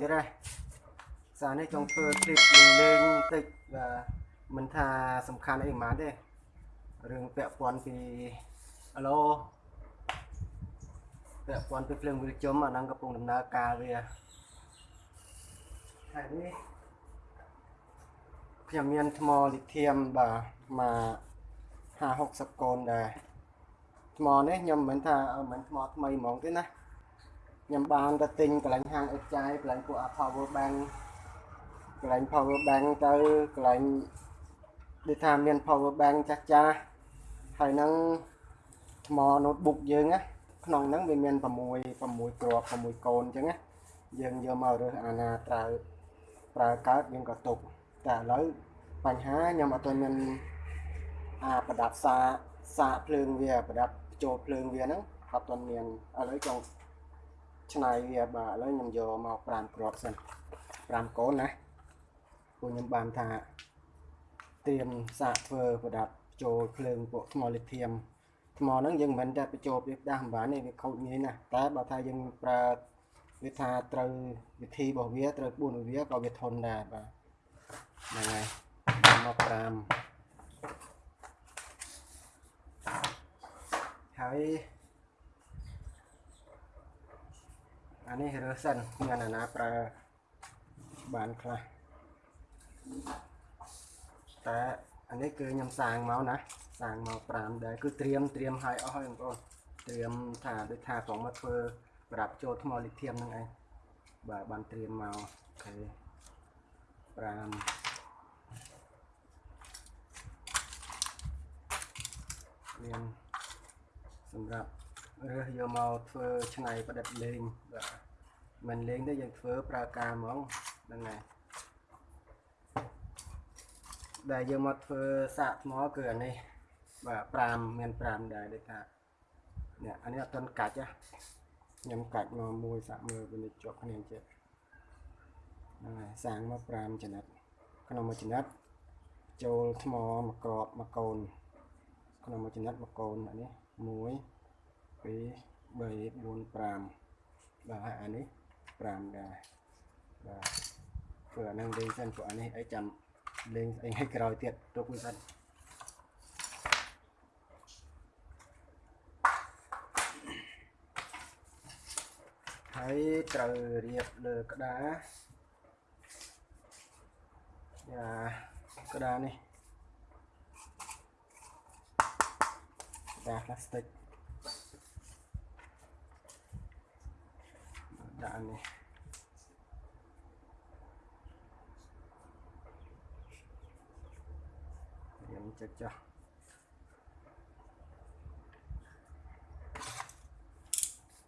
ទៀតហើយសារនេះចង់ធ្វើ clip លេងតិចបាទមិនថាសំខាន់អីប៉ុន្មានទេរឿងពាក់ព័ន្ធពីអាឡូពាក់ព័ន្ធពីភ្លើងវិលជុំអាហ្នឹងកំពុងដំណើរការវាហើយនេះខ្ញុំមានថ្មលីធៀមបាទមក50 60កូនដែរថ្មនេះខ្ញុំមិនថាមិនថ្មថ្មីហ្មងទេណា ខ្ញុំបានទៅទិញកន្លែងហាងអេចាយកន្លែងពួក power bank កន្លែង power bank ទៅកន្លែងដូចថាមាន power bank ចាស់ចាស់ហើយនឹងថ្ម notebook យើងណាក្នុងហ្នឹងវាមាន6 6គ្រាប់6កូនអញ្ចឹងណាយើងយកមករើសអាណាត្រូវប្រើកើតយើងក៏ទុកតែឥឡូវបញ្ហាខ្ញុំអត់ទាន់មានអាប្រដាប់សាសាកភ្លើងវាប្រដាប់ចូលភ្លើងវាហ្នឹងអត់ទាន់មានឥឡូវចង់ ឆ្នៃវាបាទឥឡូវខ្ញុំយកមក5គ្រាប់សិន5កូនណាពួកខ្ញុំបានថាត្រៀមសាកធ្វើប្រដាប់ចូលភ្លើងពួកថ្មលីធៀមថ្មហ្នឹងយើងមិនមែនតែបញ្ចូលវាដាស់មិនបានទេវាខូចងាយណាស់តែបើថាយើងប្រើវាថាត្រូវវិធីរបស់វាត្រូវក្បួនរបស់វាក៏វាធន់ដែរបាទហ្នឹងហើយមក5ហើយ អានេះរើសសិនមានអាណាប្រើបានខ្លះតែអានេះគឺខ្ញុំសាងមកណាសាងមក5ដែរគឺត្រៀមត្រៀមឲ្យអស់ហើយបងប្អូនត្រៀមថាដូចថាផងមកធ្វើប្រាប់ចូលថ្មលីធៀមហ្នឹងឯងបាទបានត្រៀមមកអូខេ5មានសម្រាប់រើសយកមកធ្វើឆ្នៃប្រឌិតលេងបាទ មិនលេងទេយើងធ្វើប្រើការហ្មងហ្នឹងហើយដែលយើងមកធ្វើសាកថ្មគឺអានេះបាទ5មាន5ដែរដូចថានេះអានេះអត់ទាន់កាច់ណាខ្ញុំកាច់មកមួយសាក់មើលវានេះជាប់គ្នាចេះហ្នឹងហើយសាងមក5ចំណិតក្នុងមួយចំណិតចូលថ្មមួយក្របមួយកូនក្នុងមួយចំណិតមួយកូនអានេះ1 2 3 4 5បាទហើយអានេះ 5ដែរបាទព្រោះអានឹងលេងសិនព្រោះអានេះអីចាំលេងស្អីឲ្យក្រោយទៀតទុកវាសិនហើយត្រូវរៀបលើក្តារយ៉ាក្តារនេះក្តារផ្លាស្ទិក ដាក់នេះរៀងចិត្តចុះ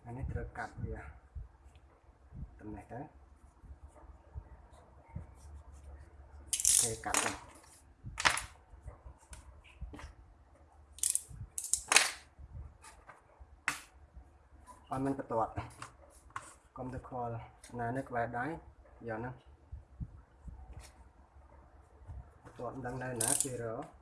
អានេះត្រូវ កាត់វាតំណេះទៅគេកាត់ទៅអត់មិនបន្ទាត់កុំទៅខ្វល់ណានេះក្បែរដៃយកហ្នឹងបន្ទាត់មិនដឹងនៅណាគេរក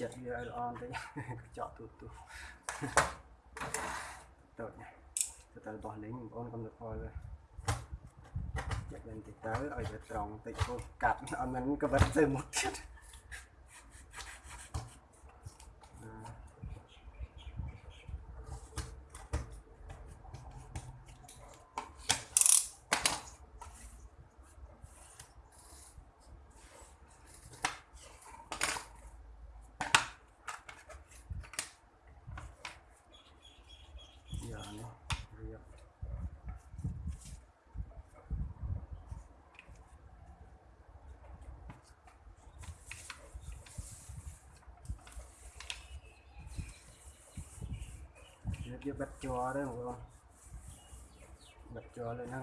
ចិត្តវាឲ្យល្អបន្តិចចកទូទូតូចទៅទៅបោះលេងបងប្អូនកុំទៅខ្វល់ទេចិត្តវិញតិចទៅឲ្យវាត្រង់តិចពោះកាត់អត់មិនកវិតទៅមុខទៀត វាបិទជ័រទេបងប្អូនបិទជ័រលើហ្នឹង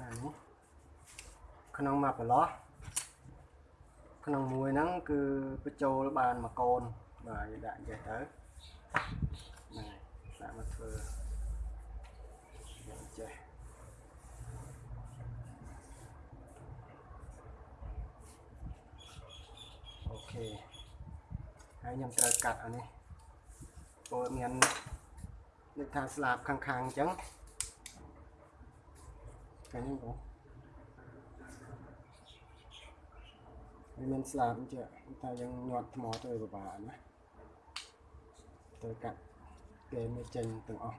ណានេះក្នុងមកប្រឡោះក្នុងមួយហ្នឹងគឺបញ្ចូលបានមួយកូនបាទយើងដាក់ចេះទៅហ្នឹងហើយដាក់មកធ្វើយ៉ាងចេះអូខេ ហើយខ្ញុំត្រូវកាត់អានេះព្រោះមាននឹកថាស្លាបខាងៗអញ្ចឹងឃើញទេបងវាមានស្លាបអញ្ចឹងតែយើងញាត់ថ្មទៅពិបាកណាទៅកាត់គេមិនចេញទាំងអស់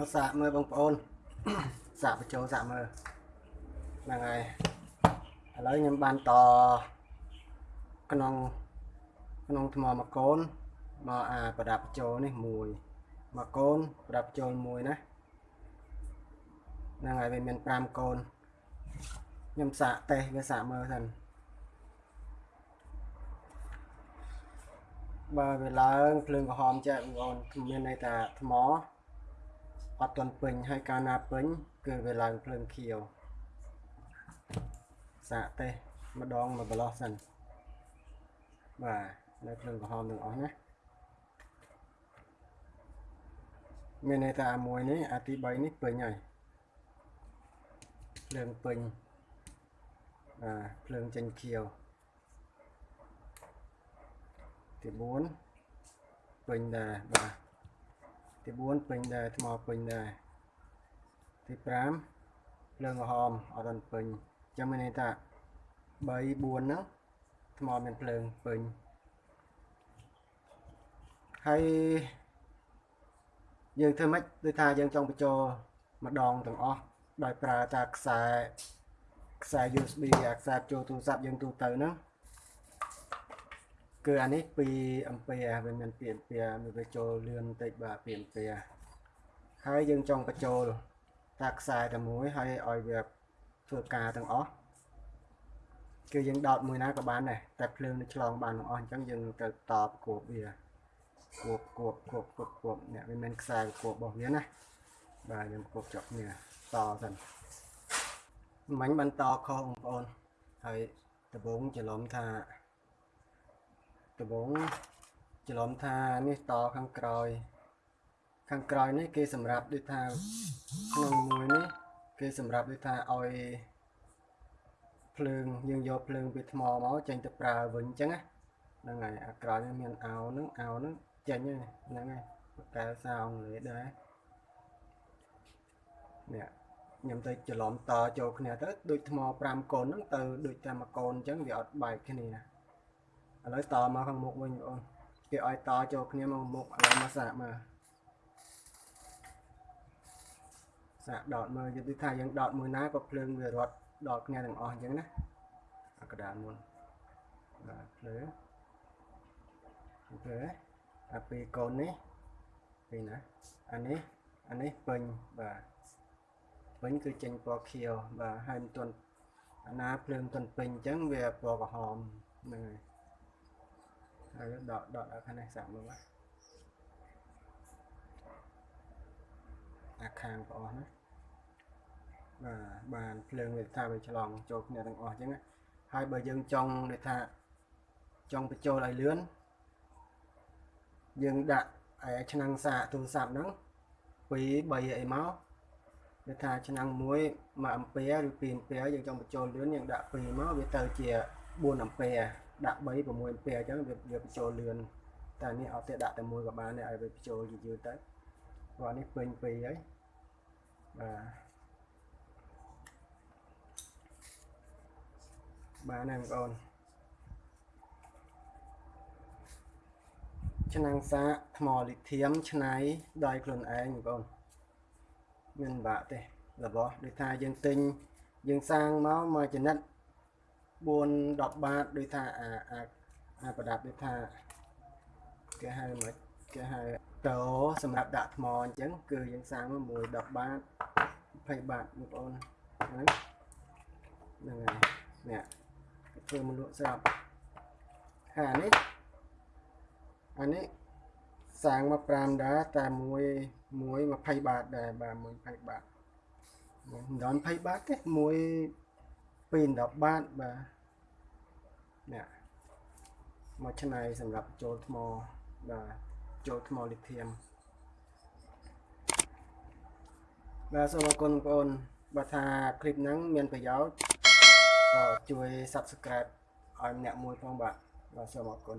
មកសាកមើលបងប្អូនសាកបញ្ចូលសាកមើលហ្នឹងហើយឥឡូវខ្ញុំបានតក្នុងក្នុងថ្មមកកូនមកអាប្រដាប់បញ្ចូលនេះមួយមកកូនប្រដាប់បញ្ចូលមួយណាហ្នឹងហើយវាមាន5កូនខ្ញុំសាកតេស្តវាសាកមើលសិនបើវាឡើងភ្លើងក្រហមចេះបងប្អូនមានន័យថាថ្ម អត់ទាន់ពេញហើយកាលណាពេញគឺវាឡើងភ្លើងខៀវសាកតេស្តម្ដងមួយប្រឡោះសិនបាទនៅភ្លើងក្រហមទាំងអស់ណាមានន័យថាអាមួយនេះអាទី3នេះពេញហើយភ្លើងពេញបាទភ្លើងចេញខៀវទី4ពេញដែរបាទ ទី4ពេញដែរថ្មពេញដែរទី5ភ្លើងក្រហមអត់ទាន់ពេញចាំមានន័យថា3 4ហ្នឹងថ្មមានភ្លើងពេញហើយយើងធ្វើម៉េចដូចថាយើងចង់បញ្ចូលម្ដងទាំងអស់ដោយប្រើតាខ្សែខ្សែ USB អាខ្សែចូលទូរស័ព្ទយើងទូទៅហ្នឹង គឺអានេះ2 ampere វាមាន2 ampere វាចូលលឿនបន្តិចបាទ2 ampere ហើយយើងចង់បញ្ចូលតាខ្សែតែមួយហើយឲ្យវាធ្វើការទាំងអស់គឺយើងដោតមួយណាក៏បានដែរតែភ្លើងនឹងឆ្លងបានទាំងអស់អញ្ចឹងយើងត្រូវតបគួបវាគួបគួបគួបគួបគួបនេះវាមានខ្សែគួបរបស់វាណាបាទយើងគួបជាប់គ្នាតសិនមិញបានតខុសបងប្អូនហើយដំបូងច្រឡំថា ដំបូងច្រឡំថានេះតខាងក្រោយ ខាងក្រោយនេះគេសម្រាប់ដូចថាក្នុងមួយនេះគេសម្រាប់ដូចថាឲ្យភ្លើងយើងយកភ្លើងពីថ្មមកចេញទៅប្រើវិញអញ្ចឹងហ្នឹងហើយអាក្រោយនេះមានអោហ្នឹងអោហ្នឹងចេញហ្នឹងហើយកែសារអង់គ្លេសដែរនេះខ្ញុំទៅច្រឡំតចូលគ្នាទៅដូចថ្ម5កូនហ្នឹងទៅដូចតែមួយកូនអញ្ចឹងវាអត់បែកគ្នា ឥឡូវតមកខាងមុខវិញបងគេឲ្យតចូលគ្នាមកមុខឥឡូវមកសាកមើលសាកដតមើលយល់ថាយើងដតមួយណាក៏ភ្លើងវារត់ដល់គ្នាទាំងអស់អញ្ចឹងណាអាកដាលមុនបាទភ្លើអូខេអាពីរកូននេះពីណាអានេះអានេះពេញបាទពេញគឺចេញពណ៌ខៀវបាទហើយមិនទាន់អាណាភ្លើងទាន់ពេញអញ្ចឹងវាពណ៌ក្រហមហ្នឹងហើយ ហើយដកដកដល់ខាងនេះសាក់មើលបាទអាខាងបងណាបាទបានភ្លើងវាថាវាឆ្លងចូលគ្នាទាំងអស់អញ្ចឹងហើយបើយើងចង់ដូចថាចង់បញ្ចូលឲ្យលឿនយើងដាក់ឯឆ្នាំងសាកទូរស័ព្ទហ្នឹង2 3អីមកវាថាឆ្នាំងមួយ1អាំពែឬ2អាំពែយើងចង់បញ្ចូលលឿនយើងដាក់2មកវាទៅជា4អាំពែ ដាក់3 6អាំពែអញ្ចឹងវាវាបញ្ចូលលឿនតែនេះអត់ទេដាក់តែមួយក៏បានដែរឲ្យវាបញ្ចូលយឺតទៅព្រោះនេះពេញ2ហើយបាទបានហើយបងប្អូនឆ្នាំងសាកថ្មលីធៀមឆ្នៃដោយខ្លួនឯងបងប្អូនមានបាក់ទេរបស់ដូចថាយើងទិញយើងសាងមកមួយចំណិត 4 10បាតដូចថាអាអាអាប្រដាប់ដូចថាគេហៅមកគេហៅតោសម្រាប់ដាក់ថ្មអញ្ចឹងគឺយើងសាងមកមួយ10បាត20បាតបងប្អូនហ្នឹងហ្នឹងហើយនេះធ្វើមកលក់ស្រាប់ហើយអានេះអានេះសាងមក5ដែរតែមួយមួយ20បាតដែរបាទមួយ20បាតមិនដល់20បាតទេមួយ 2 10បាតបាទនេះមកឆ្នៃសម្រាប់ចូលថ្មបាទចូលថ្មលីធៀមបាទសូមអរគុណបងប្អូនបើថាคลิปហ្នឹងមានប្រយោជន៍ក៏ជួយ Subscribe ឲ្យម្នាក់មួយផងបាទបាទសូមអរគុណ